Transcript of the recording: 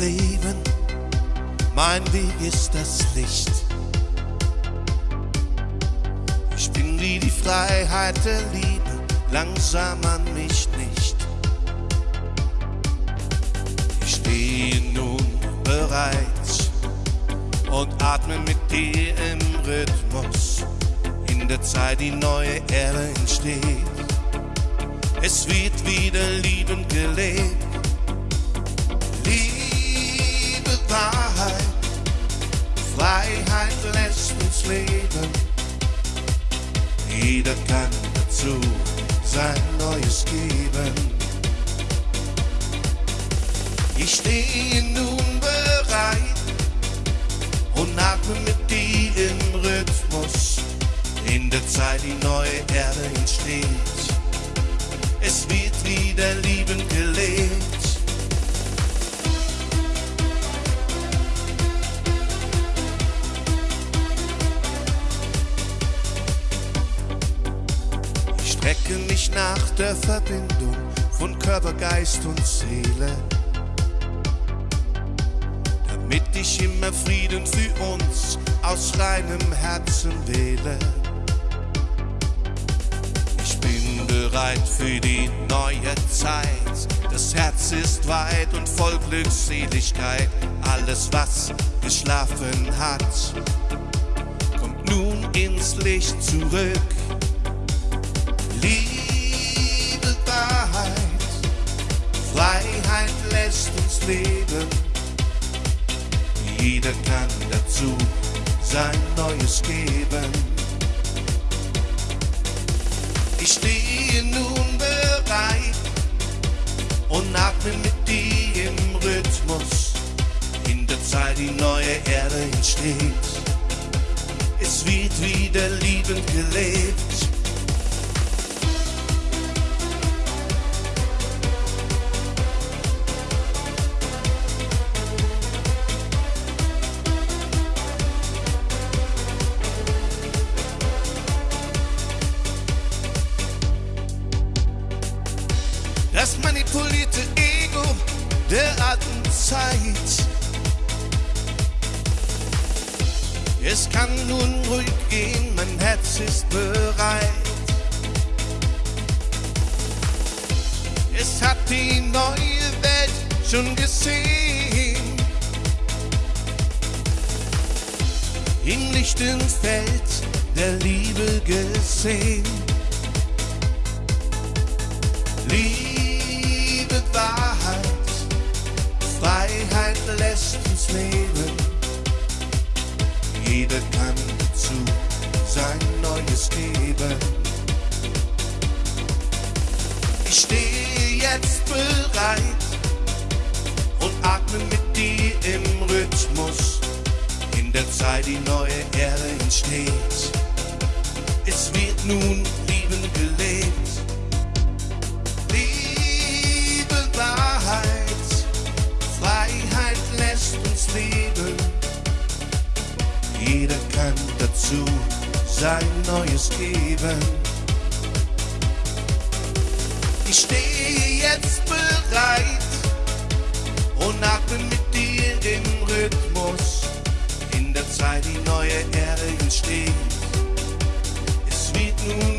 Leben, mein Weg ist das Licht. Ich bin wie die Freiheit der Liebe, langsam an mich nicht. Ich stehe nun bereit und atme mit dir im Rhythmus. In der Zeit die neue Erde entsteht. Es wird wieder liebend gelebt. Jeder kann dazu sein Neues geben. Ich stehe nun bereit und atme mit dir im Rhythmus. In der Zeit die neue Erde entsteht. Es wird wieder liebend gelebt. Strecke mich nach der Verbindung von Körper, Geist und Seele damit ich immer Frieden für uns aus reinem Herzen wähle. Ich bin bereit für die neue Zeit. Das Herz ist weit und voll Glückseligkeit. Alles, was geschlafen hat, kommt nun ins Licht zurück. Liebe, Wahrheit, Freiheit lässt uns leben. Jeder kann dazu sein Neues geben. Ich stehe nun bereit und atme mit dir im Rhythmus. In der Zeit die neue Erde entsteht. Es wird wieder liebend gelebt. Das manipulierte Ego der alten Zeit. Es kann nun ruhig gehen, mein Herz ist bereit. Es hat die neue Welt schon gesehen. Im lichten Feld der Liebe gesehen. Liebe, Uns leben. Jeder kann dazu sein Neues geben. Ich stehe jetzt bereit und atme mit dir im Rhythmus. In der Zeit die neue Erde entsteht. Es wird nun liebend gelebt. Dazu sein Neues geben. Ich stehe jetzt bereit und atme mit dir im Rhythmus. In der Zeit die neue Erde entsteht. Es wird nun